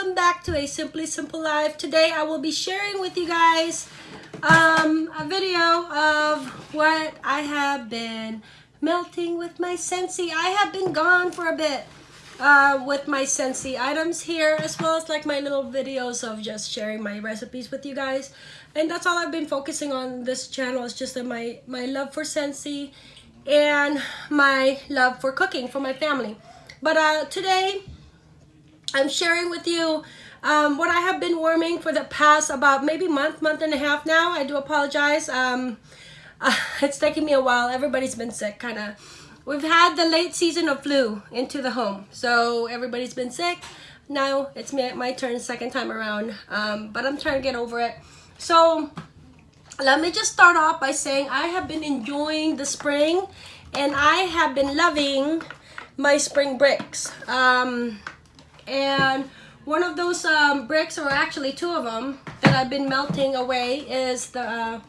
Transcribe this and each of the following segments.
welcome back to a Simply Simple Life. Today I will be sharing with you guys um, a video of what I have been melting with my Scentsy. I have been gone for a bit uh, with my Scentsy items here as well as like my little videos of just sharing my recipes with you guys. And that's all I've been focusing on this channel is just my, my love for Scentsy and my love for cooking for my family. But uh, today I'm sharing with you um, what I have been warming for the past about maybe month, month and a half now. I do apologize. Um, uh, it's taking me a while. Everybody's been sick, kind of. We've had the late season of flu into the home. So everybody's been sick. Now it's my, my turn second time around. Um, but I'm trying to get over it. So let me just start off by saying I have been enjoying the spring and I have been loving my spring bricks. Um, and one of those um, bricks, or actually two of them, that I've been melting away is the uh,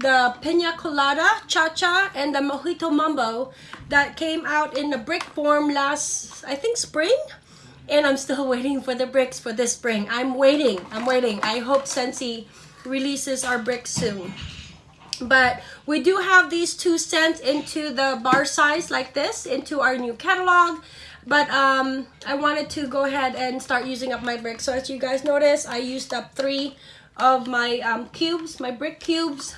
the Pina Colada Cha-Cha and the Mojito Mambo that came out in the brick form last, I think, spring. And I'm still waiting for the bricks for this spring. I'm waiting. I'm waiting. I hope Scentsy releases our bricks soon. But we do have these two sent into the bar size like this into our new catalog but um, I wanted to go ahead and start using up my bricks. So as you guys notice, I used up three of my um, cubes, my brick cubes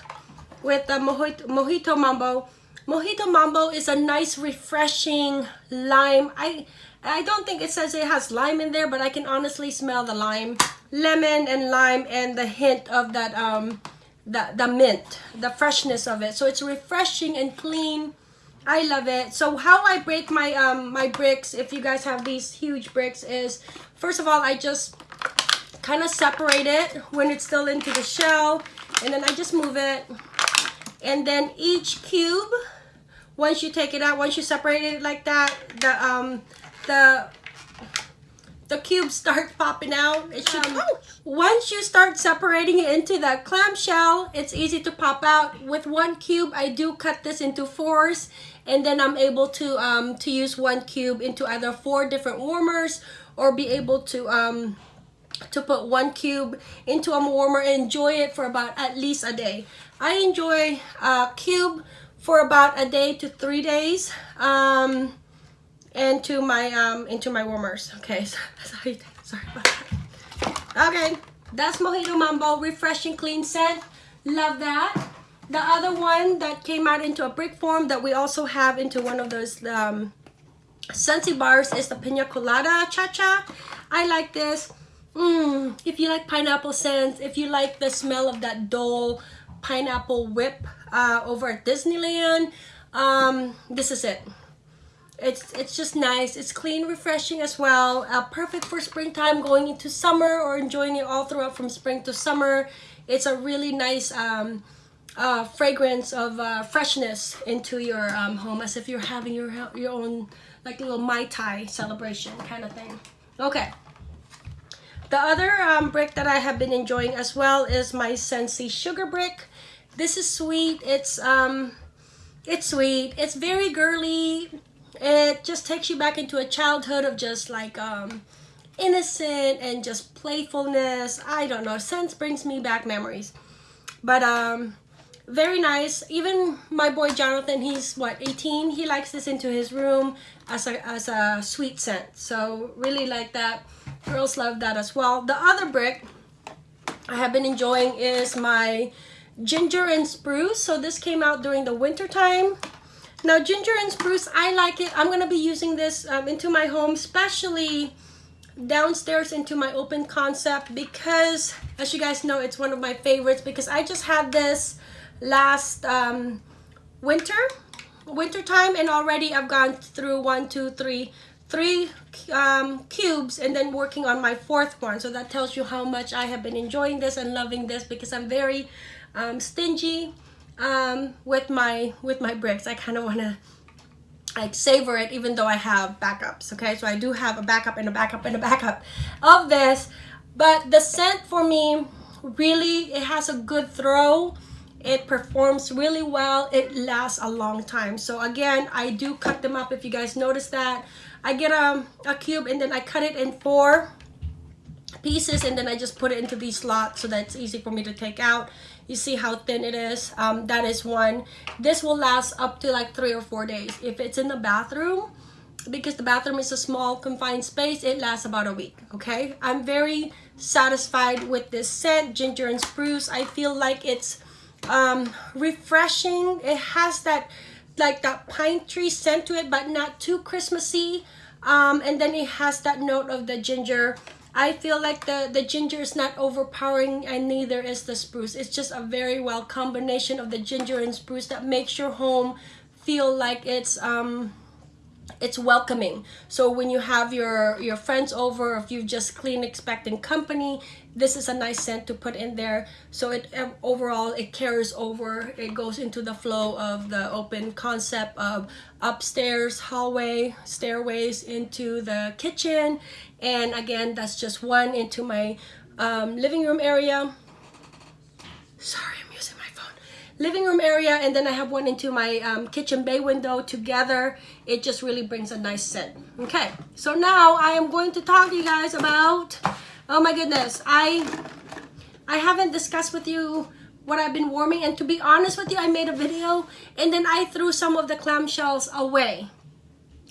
with the Mojito, Mojito Mambo. Mojito Mambo is a nice refreshing lime. I I don't think it says it has lime in there, but I can honestly smell the lime. Lemon and lime and the hint of that um the, the mint, the freshness of it. So it's refreshing and clean I love it. So how I break my um my bricks, if you guys have these huge bricks, is first of all I just kind of separate it when it's still into the shell, and then I just move it, and then each cube, once you take it out, once you separate it like that, the um the the cubes start popping out. It should, um, once you start separating it into that clamshell, it's easy to pop out. With one cube, I do cut this into fours and then I'm able to um, to use one cube into either four different warmers or be able to um, to put one cube into a warmer and enjoy it for about at least a day. I enjoy a cube for about a day to three days um, into my um, into my warmers. Okay, sorry, sorry about that. Okay, that's Mojito Mambo, refreshing clean scent. Love that. The other one that came out into a brick form that we also have into one of those um, Scentsy bars is the Pina Colada Cha-Cha. I like this. Mm, if you like pineapple scents, if you like the smell of that dull pineapple whip uh, over at Disneyland, um, this is it. It's, it's just nice. It's clean, refreshing as well. Uh, perfect for springtime, going into summer or enjoying it all throughout from spring to summer. It's a really nice um, uh, fragrance of uh, freshness into your um, home as if you're having your your own like little Mai Tai celebration kind of thing. Okay. The other um, brick that I have been enjoying as well is my Scentsy Sugar Brick. This is sweet. It's um, it's sweet. It's very girly. It just takes you back into a childhood of just like um, innocent and just playfulness. I don't know. Scents brings me back memories. But um, very nice. Even my boy jonathan he's what 18 he likes this into his room as a as a sweet scent. So really like that. Girls love that as well. The other brick i have been enjoying is my ginger and spruce. So this came out during the winter time now ginger and spruce i like it. I'm going to be using this um, into my home especially downstairs into my open concept because as you guys know it's one of my favorites because i just had this last um, winter winter time and already I've gone through one two three three um, cubes and then working on my fourth one. So that tells you how much I have been enjoying this and loving this because I'm very um, stingy um, with my with my bricks. I kind of want to like savor it even though I have backups okay? So I do have a backup and a backup and a backup of this but the scent for me really it has a good throw. It performs really well. It lasts a long time. So again i do cut them up. If you guys notice that i get a, a cube and then i cut it in four pieces and then I just put it into these slots so that's easy for me to take out. You see how thin it is? Um, that is one. This will last up to like three or four days. If it's in the bathroom, because the bathroom is a small confined space, it lasts about a week, okay? I'm very satisfied with this scent, ginger and spruce. I feel like it's um, refreshing. It has that like that pine tree scent to it, but not too Christmassy. Um, and then it has that note of the ginger I feel like the, the ginger is not overpowering and neither is the spruce. It's just a very well combination of the ginger and spruce that makes your home feel like it's um it's welcoming. So when you have your your friends over, if you just clean expecting company, this is a nice scent to put in there. So it um, overall it carries over. It goes into the flow of the open concept of upstairs hallway stairways into the kitchen. And again that's just one into my um, living room area. Sorry I'm using my phone. Living room area and then I have one into my um, kitchen bay window together. It just really brings a nice scent. Okay so now I am going to talk to you guys about Oh my goodness. I I haven't discussed with you what I've been warming and to be honest with you, I made a video and then I threw some of the clamshells away.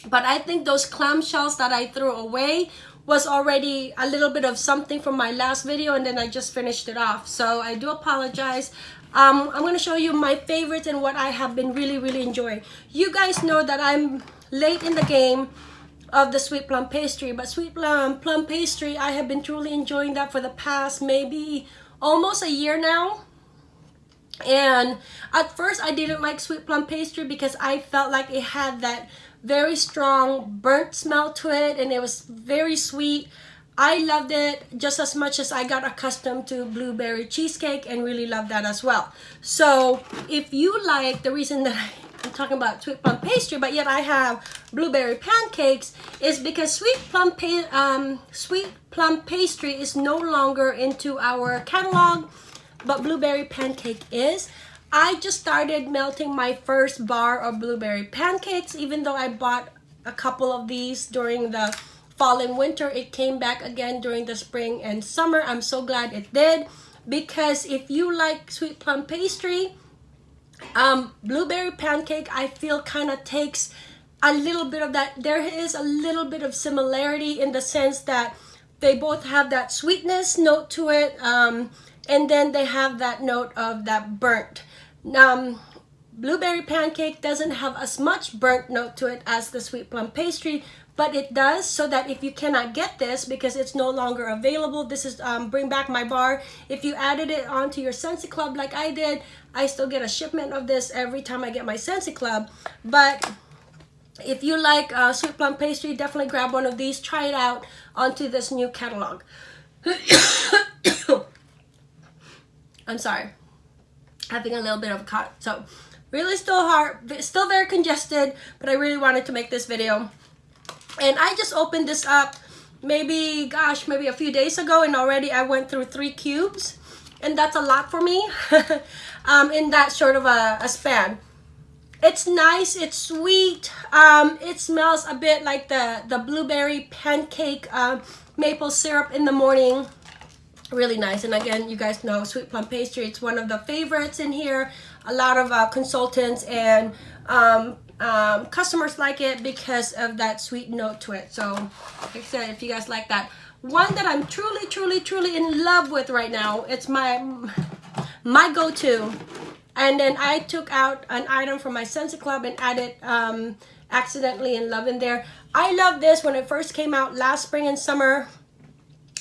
But I think those clamshells that I threw away was already a little bit of something from my last video and then I just finished it off. So I do apologize. Um, I'm going to show you my favorites and what I have been really, really enjoying. You guys know that I'm late in the game of the sweet plum pastry. But sweet plum, plum pastry, I have been truly enjoying that for the past maybe almost a year now. And at first I didn't like sweet plum pastry because I felt like it had that very strong burnt smell to it and it was very sweet. I loved it just as much as I got accustomed to blueberry cheesecake and really loved that as well. So if you like the reason that I I'm talking about sweet plum pastry, but yet I have blueberry pancakes is because sweet plum um, sweet plum pastry is no longer into our catalog, but blueberry pancake is. I just started melting my first bar of blueberry pancakes, even though I bought a couple of these during the fall and winter. It came back again during the spring and summer. I'm so glad it did because if you like sweet plum pastry, um, blueberry pancake, I feel kind of takes a little bit of that. There is a little bit of similarity in the sense that they both have that sweetness note to it. Um, and then they have that note of that burnt. Um, blueberry pancake doesn't have as much burnt note to it as the sweet plum pastry, but it does so that if you cannot get this because it's no longer available this is um, bring back my bar if you added it onto your Scentsy Club like I did I still get a shipment of this every time I get my Scentsy Club. But if you like uh, sweet plum pastry definitely grab one of these. Try it out onto this new catalog. I'm sorry. Having a little bit of a cut so really still hard still very congested but I really wanted to make this video and I just opened this up maybe, gosh, maybe a few days ago and already I went through three cubes. And that's a lot for me um, in that sort of a, a span. It's nice, it's sweet, um, it smells a bit like the, the blueberry pancake uh, maple syrup in the morning. Really nice. And again, you guys know sweet plum pastry, it's one of the favorites in here. A lot of uh, consultants and um, um, customers like it because of that sweet note to it. So, like I said, if you guys like that. One that I'm truly, truly, truly in love with right now, it's my, my go-to. And then I took out an item from my Scentsy Club and added um, accidentally in love in there. I love this when it first came out last spring and summer.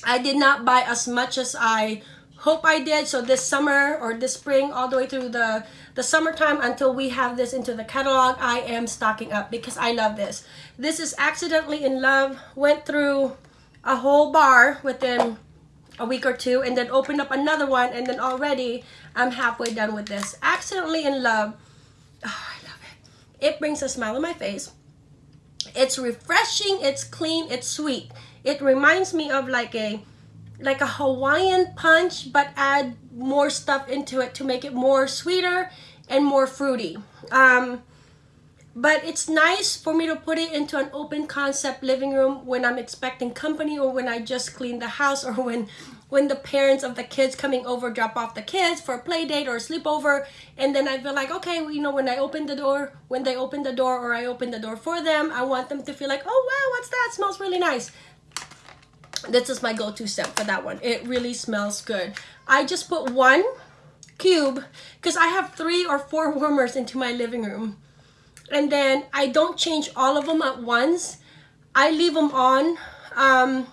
I did not buy as much as I hope I did. So this summer or this spring all the way through the the summertime until we have this into the catalog I am stocking up because I love this. This is accidentally in love went through a whole bar within a week or two and then opened up another one and then already I'm halfway done with this. Accidentally in love oh, I love it. It brings a smile on my face. It's refreshing it's clean it's sweet. It reminds me of like a like a Hawaiian punch but add more stuff into it to make it more sweeter and more fruity. Um, but it's nice for me to put it into an open concept living room when I'm expecting company or when I just clean the house or when when the parents of the kids coming over drop off the kids for a play date or a sleepover. And then I feel like okay you know when I open the door when they open the door or I open the door for them I want them to feel like oh wow what's that? It smells really nice this is my go-to scent for that one. It really smells good. I just put one cube because I have three or four warmers into my living room. And then I don't change all of them at once. I leave them on um,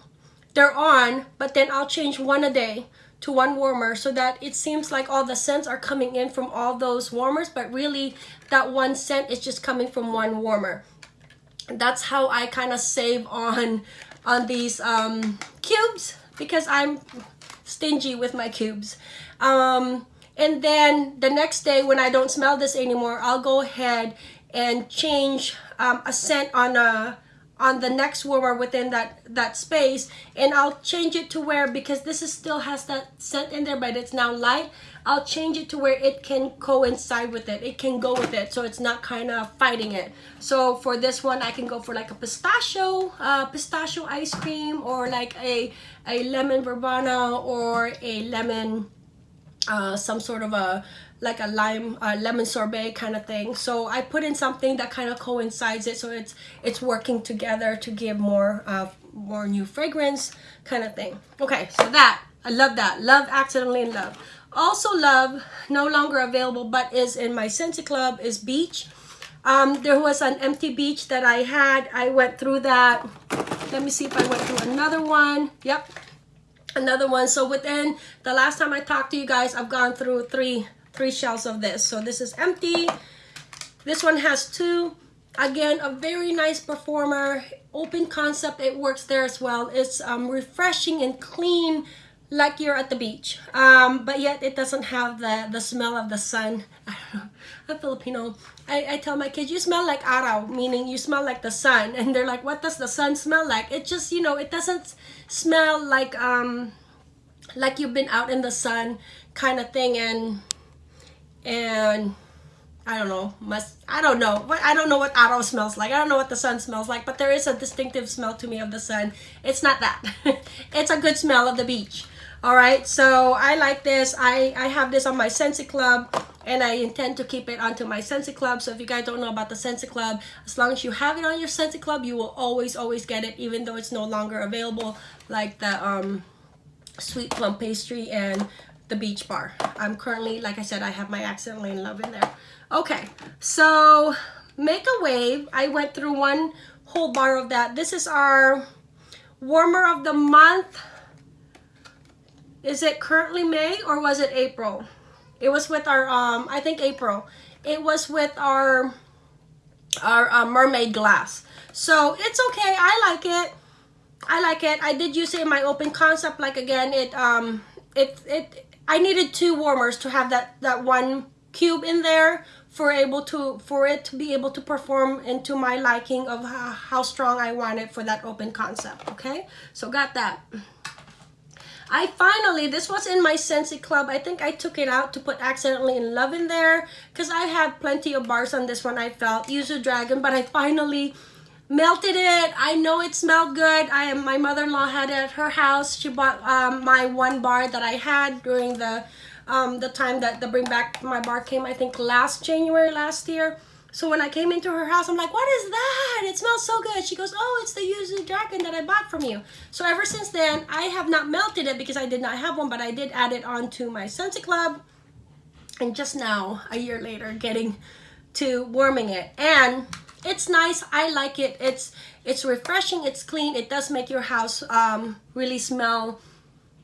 they're on, but then I'll change one a day to one warmer so that it seems like all the scents are coming in from all those warmers, but really that one scent is just coming from one warmer. That's how I kind of save on on these um, cubes because I'm stingy with my cubes. Um, and then the next day when I don't smell this anymore, I'll go ahead and change um, a scent on a on the next warmer within that that space and I'll change it to where because this is still has that scent in there but it's now light I'll change it to where it can coincide with it. It can go with it so it's not kind of fighting it. So for this one I can go for like a pistachio uh, pistachio ice cream or like a a lemon verbena or a lemon uh, some sort of a like a lime uh, lemon sorbet kind of thing. So I put in something that kind of coincides it so it's it's working together to give more uh, more new fragrance kind of thing. Okay so that I love that. Love accidentally in love also love no longer available but is in my Scentsy Club is beach. Um, there was an empty beach that I had. I went through that. Let me see if I went through another one. Yep. Another one. So within the last time I talked to you guys I've gone through three three shells of this. So this is empty. This one has two. Again a very nice performer. Open concept. It works there as well. It's um, refreshing and clean like you're at the beach um, but yet it doesn't have the the smell of the sun I'm Filipino I, I tell my kids you smell like araw meaning you smell like the sun and they're like what does the sun smell like it just you know it doesn't smell like um like you've been out in the sun kind of thing and and I don't know, must I don't know. What I don't know what araw smells like. I don't know what the sun smells like, but there is a distinctive smell to me of the sun. It's not that. it's a good smell of the beach. All right, so I like this. I, I have this on my Scentsy Club and I intend to keep it onto my Scentsy Club. So if you guys don't know about the Scentsy Club, as long as you have it on your Scentsy Club, you will always, always get it, even though it's no longer available, like the um, sweet plum pastry and the beach bar. I'm currently, like I said, I have my accidentally in love in there. Okay, so make a wave. I went through one whole bar of that. This is our warmer of the month. Is it currently May or was it April? It was with our, um, I think April. It was with our, our uh, mermaid glass. So it's okay. I like it. I like it. I did use it in my open concept. Like again, it um, it it I needed two warmers to have that, that one cube in there for able to for it to be able to perform into my liking of how, how strong I want it for that open concept okay so got that I finally this was in my Scentsy Club. I think I took it out to put accidentally in love in there because I had plenty of bars on this one I felt. Yuzu Dragon but I finally melted it. I know it smelled good. I am my mother-in-law had it at her house. She bought um, my one bar that i had during the um, the time that the bring back my bar came i think last january last year so when i came into her house i'm like what is that? It smells so good. She goes oh it's the yuzu dragon that i bought from you. So ever since then i have not melted it because i did not have one but i did add it onto my Scentsy Club. And just now a year later getting to warming it. And it's nice. I like it. It's it's refreshing. It's clean. It does make your house um, really smell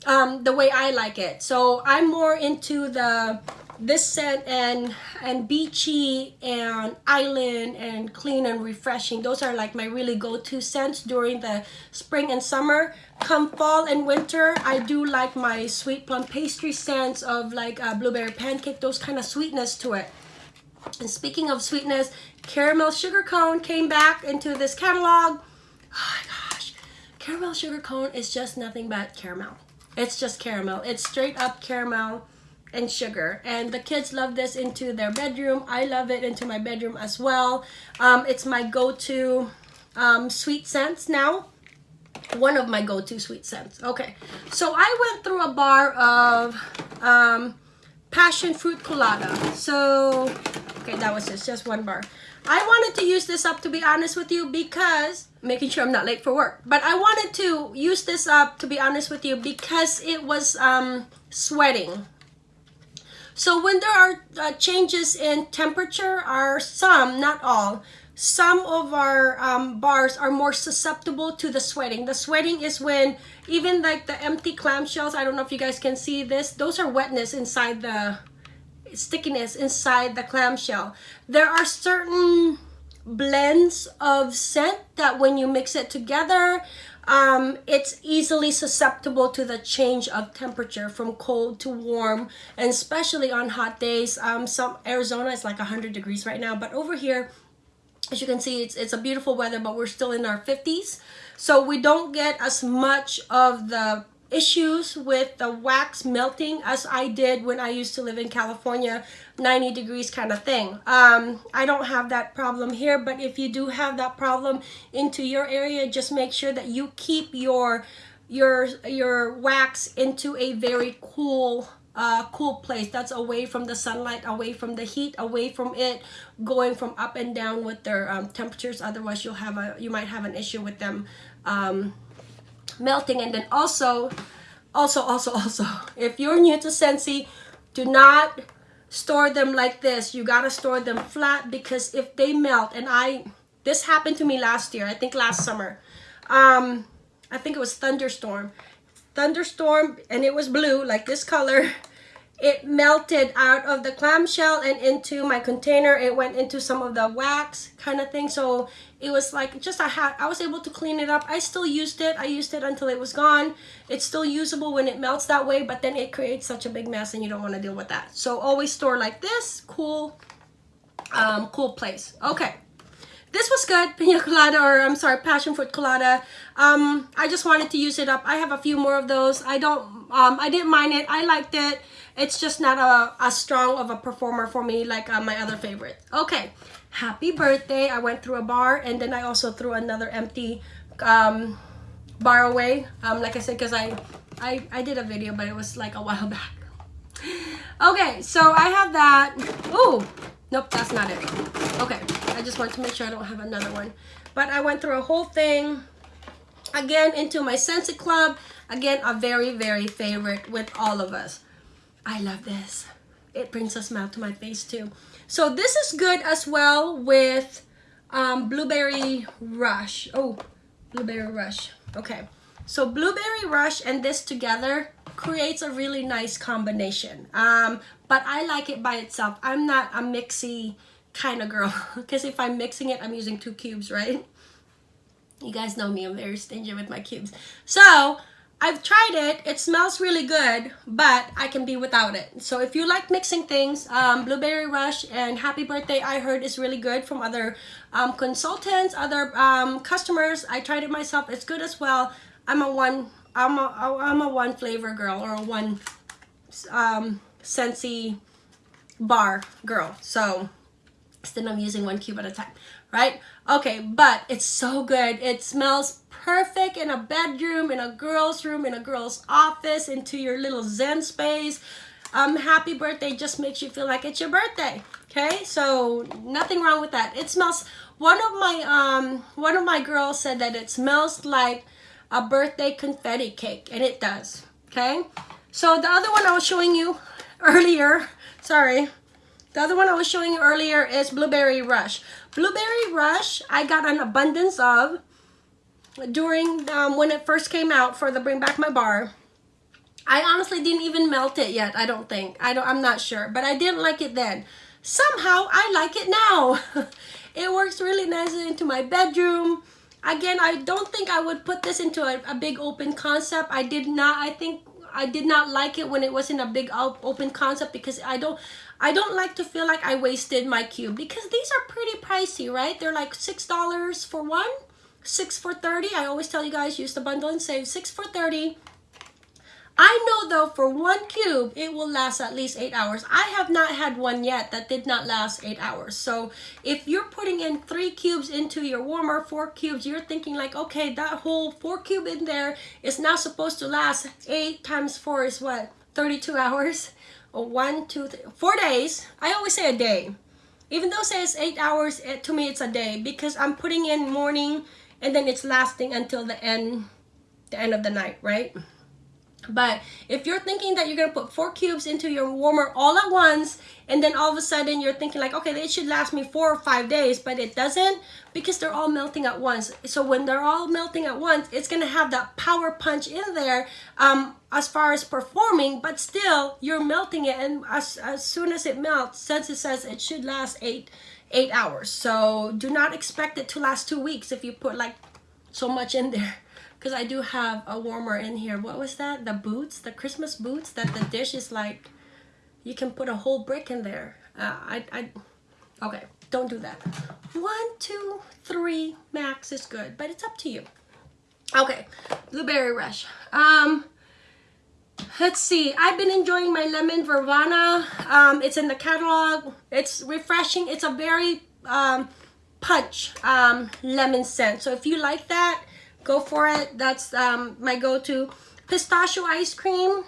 um, the way i like it. So i'm more into the this scent and and beachy and island and clean and refreshing those are like my really go-to scents during the spring and summer come fall and winter i do like my sweet plum pastry scents of like uh, blueberry pancake those kind of sweetness to it and speaking of sweetness, caramel sugar cone came back into this catalog. Oh my gosh, caramel sugar cone is just nothing but caramel. It's just caramel. It's straight up caramel. And sugar. And the kids love this into their bedroom. I love it into my bedroom as well. Um, it's my go-to um, sweet scents now. One of my go-to sweet scents. Okay. So i went through a bar of um, passion fruit colada. So okay that was just just one bar. I wanted to use this up to be honest with you because making sure i'm not late for work but i wanted to use this up to be honest with you because it was um, sweating so when there are uh, changes in temperature are some, not all, some of our um, bars are more susceptible to the sweating. The sweating is when even like the empty clamshells, I don't know if you guys can see this, those are wetness inside the stickiness inside the clamshell. There are certain blends of scent that when you mix it together, um, it's easily susceptible to the change of temperature from cold to warm and especially on hot days. Um, some Arizona is like 100 degrees right now but over here as you can see it's, it's a beautiful weather but we're still in our 50s so we don't get as much of the issues with the wax melting as I did when I used to live in California 90 degrees kind of thing. Um, I don't have that problem here but if you do have that problem into your area just make sure that you keep your your your wax into a very cool uh, cool place that's away from the sunlight away from the heat away from it going from up and down with their um, temperatures. Otherwise you'll have a you might have an issue with them um, melting and then also also also also if you're new to Scentsy do not store them like this. You gotta store them flat because if they melt and I this happened to me last year I think last summer um I think it was thunderstorm. Thunderstorm and it was blue like this color it melted out of the clamshell and into my container. It went into some of the wax kind of thing. So it was like just I had I was able to clean it up. I still used it. I used it until it was gone. It's still usable when it melts that way but then it creates such a big mess and you don't want to deal with that. So always store like this. Cool um, cool place. Okay this was good pina colada or i'm sorry passion fruit colada. Um i just wanted to use it up. I have a few more of those. I don't um i didn't mind it. I liked it. It's just not a as strong of a performer for me like uh, my other favorite. Okay happy birthday. I went through a bar and then i also threw another empty um bar away. Um like i said because i i i did a video but it was like a while back. Okay so i have that. Oh nope that's not it okay I just want to make sure I don't have another one. But I went through a whole thing. Again, into my Scentsy Club. Again, a very, very favorite with all of us. I love this. It brings a smile to my face too. So this is good as well with um, Blueberry Rush. Oh, Blueberry Rush. Okay. So Blueberry Rush and this together creates a really nice combination. Um, but I like it by itself. I'm not a mixy kind of girl because if I'm mixing it I'm using two cubes right? You guys know me I'm very stingy with my cubes. So I've tried it. It smells really good but I can be without it. So if you like mixing things um, Blueberry Rush and Happy Birthday I heard is really good from other um, consultants other um, customers. I tried it myself. It's good as well I'm a one I'm a, I'm a one flavor girl or a one um, Scentsy bar girl so then I'm using one cube at a time, right? Okay, but it's so good. It smells perfect in a bedroom, in a girl's room, in a girl's office, into your little zen space. Um, happy birthday just makes you feel like it's your birthday. Okay, so nothing wrong with that. It smells, one of my, um, one of my girls said that it smells like a birthday confetti cake, and it does, okay? So the other one I was showing you earlier, sorry, the other one I was showing you earlier is Blueberry Rush. Blueberry Rush, I got an abundance of during um, when it first came out for the Bring Back My Bar. I honestly didn't even melt it yet, I don't think. I don't, I'm not sure, but I didn't like it then. Somehow, I like it now. it works really nicely into my bedroom. Again, I don't think I would put this into a, a big open concept. I did not, I think I did not like it when it wasn't a big open concept because I don't I don't like to feel like I wasted my cube because these are pretty pricey, right? They're like $6 for one, 6 for 30. I always tell you guys use the bundle and save 6 for 30. I know though for one cube, it will last at least eight hours. I have not had one yet that did not last eight hours. So if you're putting in three cubes into your warmer, four cubes, you're thinking like, okay, that whole four cube in there is now supposed to last eight times four is what? 32 hours? Or oh, one, two, three, four days. I always say a day. Even though it says eight hours, it, to me it's a day because I'm putting in morning and then it's lasting until the end, the end of the night, right? But if you're thinking that you're going to put four cubes into your warmer all at once, and then all of a sudden you're thinking like, okay, it should last me four or five days, but it doesn't because they're all melting at once. So when they're all melting at once, it's going to have that power punch in there um, as far as performing, but still you're melting it. And as, as soon as it melts, since it says it should last eight, eight hours. So do not expect it to last two weeks if you put like so much in there because I do have a warmer in here. What was that? The boots, the Christmas boots that the dish is like, you can put a whole brick in there. Uh, I, I, okay, don't do that. One, two, three max is good, but it's up to you. Okay, Blueberry Rush. Um, let's see. I've been enjoying my lemon verbena. Um, it's in the catalog. It's refreshing. It's a very um, punch um, lemon scent. So if you like that, go for it. That's um, my go-to. Pistachio ice cream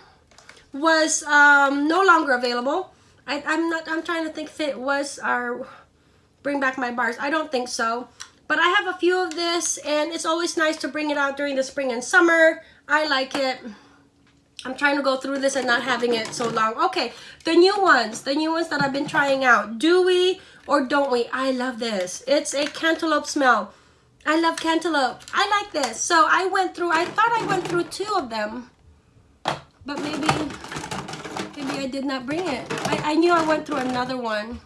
was um, no longer available. I, am not. I'm trying to think if it was our bring back my bars. I don't think so. But I have a few of this, and it's always nice to bring it out during the spring and summer. I like it. I'm trying to go through this and not having it so long. Okay, the new ones, the new ones that I've been trying out. Do we or don't we? I love this. It's a cantaloupe smell. I love cantaloupe. I like this. So I went through, I thought I went through two of them. But maybe, maybe I did not bring it. I, I knew I went through another one.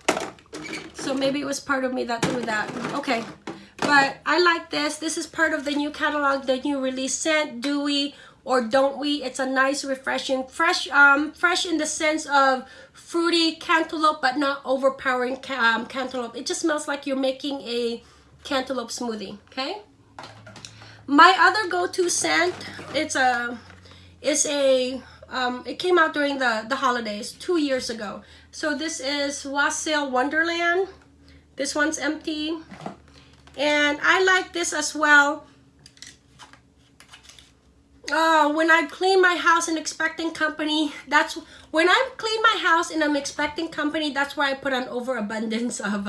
So maybe it was part of me that threw that. Okay. But I like this. This is part of the new catalog, the new release scent, Dewy or Don't We. It's a nice, refreshing, fresh, um, fresh in the sense of fruity cantaloupe, but not overpowering um, cantaloupe. It just smells like you're making a cantaloupe smoothie, okay? My other go-to scent, it's a, it's a, um, it came out during the, the holidays two years ago. So this is Wassail Wonderland. This one's empty. And I like this as well. Oh, when I clean my house and expecting company, that's when I clean my house and I'm expecting company, that's where I put an overabundance of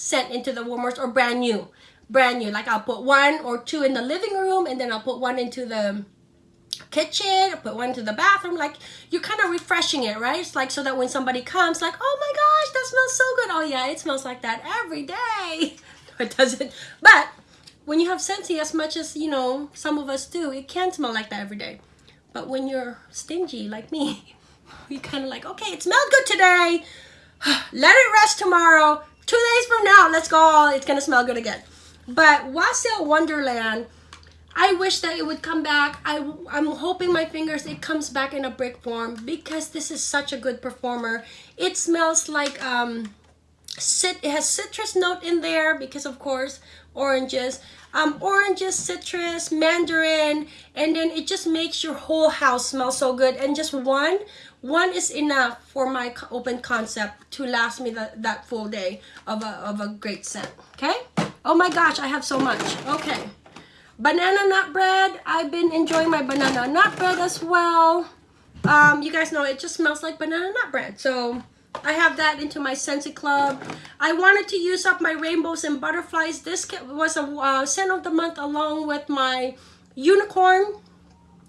scent into the warmers or brand new brand new. Like I'll put one or two in the living room and then I'll put one into the kitchen put one into the bathroom. Like you're kind of refreshing it right? It's like so that when somebody comes like oh my gosh that smells so good. Oh yeah it smells like that every day. It doesn't. But when you have Scentsy as much as you know some of us do it can smell like that every day. But when you're stingy like me you kind of like okay it smelled good today. Let it rest tomorrow two days from now, let's go. It's gonna smell good again. But Wassail Wonderland, I wish that it would come back. I, I'm hoping my fingers it comes back in a brick form because this is such a good performer. It smells like um, cit it has citrus note in there because of course oranges um, oranges citrus mandarin and then it just makes your whole house smell so good and just one one is enough for my open concept to last me the, that full day of a, of a great scent okay? Oh my gosh i have so much. Okay. Banana nut bread. I've been enjoying my banana nut bread as well. Um you guys know it just smells like banana nut bread. So I have that into my Scentsy Club. I wanted to use up my rainbows and butterflies. This was a uh, scent of the month along with my unicorn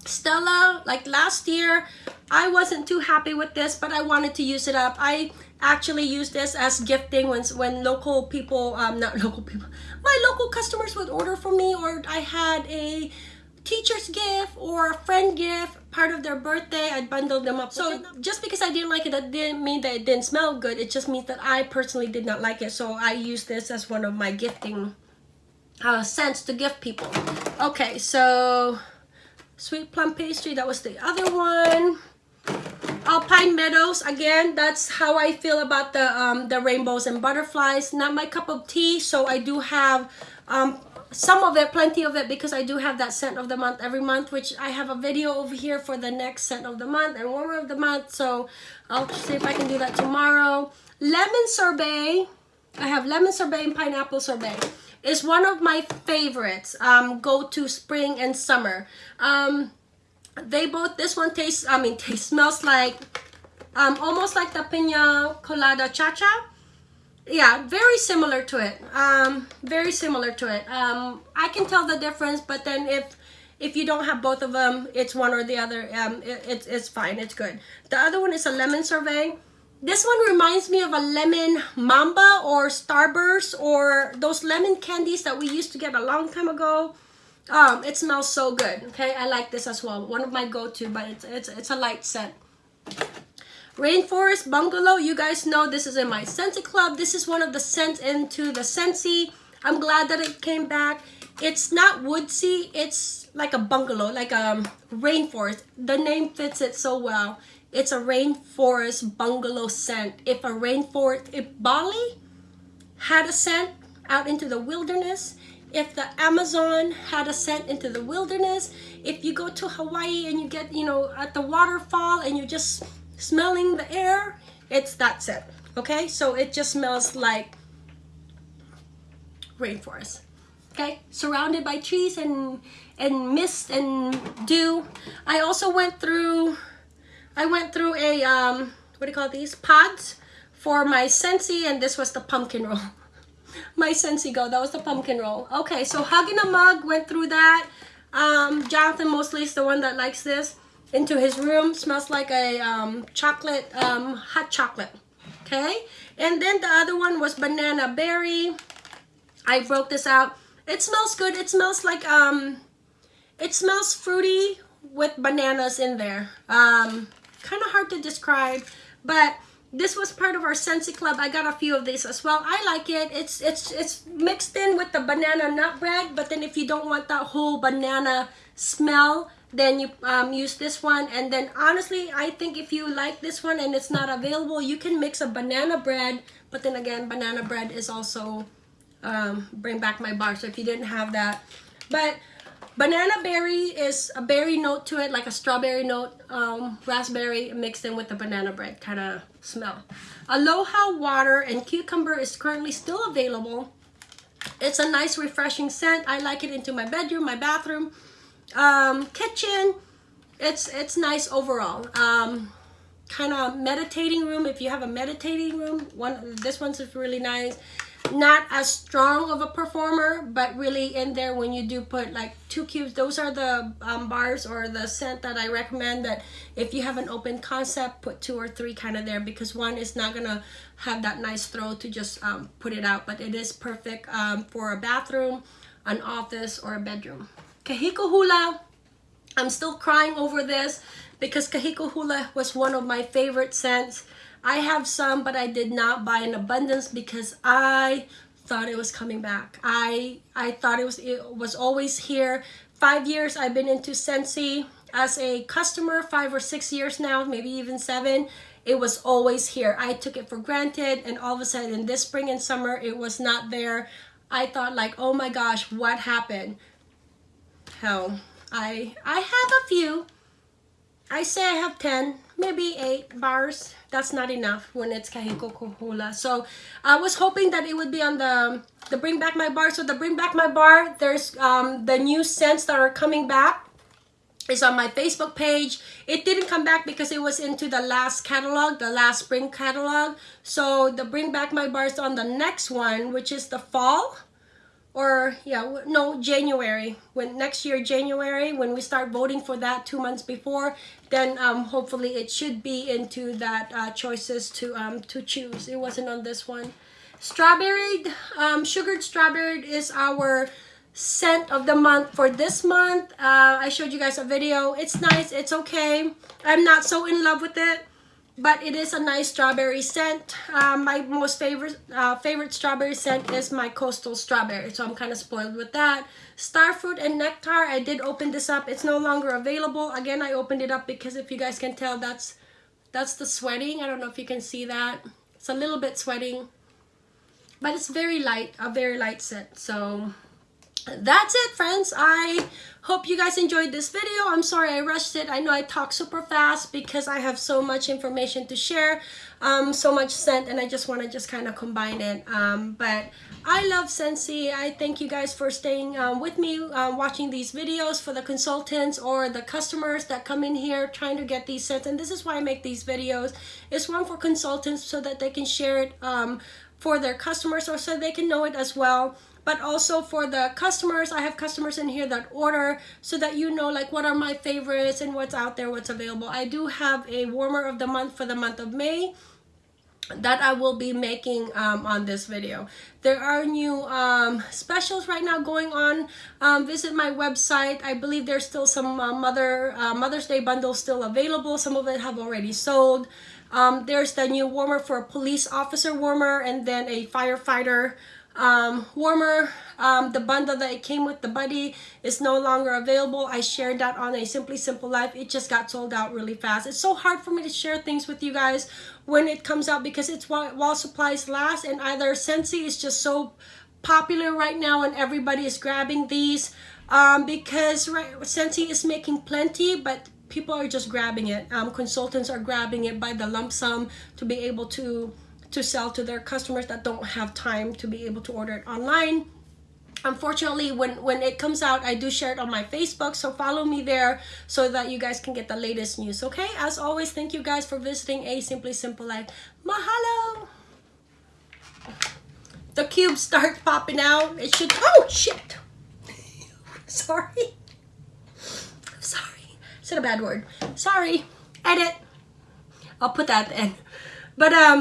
Stella. Like last year, I wasn't too happy with this, but I wanted to use it up. I actually used this as gifting when, when local people, um, not local people, my local customers would order for me or I had a teacher's gift or a friend gift part of their birthday i bundled them up so just because i didn't like it that didn't mean that it didn't smell good it just means that i personally did not like it so i use this as one of my gifting uh, scents to gift people okay so sweet plum pastry that was the other one Alpine Meadows, again, that's how I feel about the um, the rainbows and butterflies. Not my cup of tea, so I do have um, some of it, plenty of it, because I do have that scent of the month every month, which I have a video over here for the next scent of the month and warmer of the month. So I'll see if I can do that tomorrow. Lemon sorbet. I have lemon sorbet and pineapple sorbet. It's one of my favorites. Um, go to spring and summer. Um, they both this one tastes i mean taste smells like um almost like the pina colada cha-cha. Yeah very similar to it. Um very similar to it. Um i can tell the difference but then if if you don't have both of them it's one or the other um it, it's it's fine. It's good. The other one is a lemon sorbet this one reminds me of a lemon mamba or starburst or those lemon candies that we used to get a long time ago um, it smells so good. Okay, I like this as well. One of my go-to, but it's it's it's a light scent. Rainforest Bungalow. You guys know this is in my Scentsy Club. This is one of the scents into the Scentsy. I'm glad that it came back. It's not woodsy. It's like a bungalow, like a um, rainforest. The name fits it so well. It's a rainforest bungalow scent. If a rainforest, if Bali had a scent out into the wilderness, if the Amazon had a scent into the wilderness, if you go to Hawaii and you get, you know, at the waterfall and you're just smelling the air, it's that scent. Okay, so it just smells like rainforest. Okay, surrounded by trees and and mist and dew. I also went through, I went through a um, what do you call these pods for my Scentsy, and this was the pumpkin roll. my Scentsy Go. That was the pumpkin roll. Okay, so Hugging a Mug went through that. Um, Jonathan mostly is the one that likes this. Into his room. Smells like a um, chocolate, um, hot chocolate. Okay, and then the other one was Banana Berry. I broke this out. It smells good. It smells like, um, it smells fruity with bananas in there. Um, kind of hard to describe, but this was part of our Scentsy Club. I got a few of these as well. I like it. It's it's it's mixed in with the banana nut bread, but then if you don't want that whole banana smell, then you um, use this one. And then honestly, I think if you like this one and it's not available, you can mix a banana bread. But then again, banana bread is also um, bring back my bar. So if you didn't have that, but Banana berry is a berry note to it, like a strawberry note, um, raspberry mixed in with the banana bread kind of smell. Aloha water and cucumber is currently still available. It's a nice refreshing scent. I like it into my bedroom, my bathroom, um, kitchen. It's, it's nice overall. Um, kind of meditating room. If you have a meditating room, one this one's really nice not as strong of a performer but really in there when you do put like two cubes those are the um, bars or the scent that I recommend that if you have an open concept put two or three kind of there because one is not gonna have that nice throw to just um, put it out but it is perfect um, for a bathroom an office or a bedroom. Kahiko Hula I'm still crying over this because Kahiko Hula was one of my favorite scents I have some, but I did not buy in abundance because I thought it was coming back. I I thought it was it was always here. Five years I've been into Scentsy as a customer, five or six years now, maybe even seven. It was always here. I took it for granted and all of a sudden this spring and summer it was not there. I thought like, oh my gosh, what happened? Hell, I I have a few. I say I have 10, maybe 8 bars that's not enough when it's Kahiko Hula. So I was hoping that it would be on the the Bring Back My Bar. So the Bring Back My Bar, there's um, the new scents that are coming back. It's on my Facebook page. It didn't come back because it was into the last catalog, the last spring catalog. So the Bring Back My Bar is on the next one, which is the fall or yeah no january when next year january when we start voting for that two months before then um hopefully it should be into that uh, choices to um to choose. It wasn't on this one. Strawberry um sugared strawberry is our scent of the month for this month. Uh i showed you guys a video. It's nice. It's okay. I'm not so in love with it but it is a nice strawberry scent. Uh, my most favorite uh, favorite strawberry scent is my coastal strawberry, so I'm kind of spoiled with that. Starfruit and nectar, I did open this up. It's no longer available. Again, I opened it up because if you guys can tell, that's That's the sweating. I don't know if you can see that. It's a little bit sweating. But it's very light, a very light scent. So that's it friends. I hope you guys enjoyed this video. I'm sorry i rushed it. I know i talk super fast because i have so much information to share um so much scent and i just want to just kind of combine it. Um but i love Scentsy i thank you guys for staying um, with me uh, watching these videos for the consultants or the customers that come in here trying to get these scents. And this is why i make these videos. It's one for consultants so that they can share it um for their customers or so they can know it as well but also for the customers i have customers in here that order so that you know like what are my favorites and what's out there what's available i do have a warmer of the month for the month of may that I will be making um, on this video. There are new um, specials right now going on. Um, visit my website. I believe there's still some uh, Mother uh, Mother's Day bundles still available. Some of it have already sold. Um, there's the new warmer for a police officer warmer and then a firefighter um, warmer. Um, the bundle that it came with the buddy is no longer available. I shared that on a Simply Simple Life. It just got sold out really fast. It's so hard for me to share things with you guys when it comes out because it's while, while supplies last and either Scentsy is just so popular right now and everybody is grabbing these um, because right, Scentsy is making plenty but people are just grabbing it. Um, consultants are grabbing it by the lump sum to be able to to sell to their customers that don't have time to be able to order it online. Unfortunately when when it comes out i do share it on my facebook so follow me there so that you guys can get the latest news okay? As always thank you guys for visiting a simply simple life. Mahalo! The cubes start popping out. It should oh shit! Sorry. Sorry. Said a bad word. Sorry. Edit. I'll put that in. But um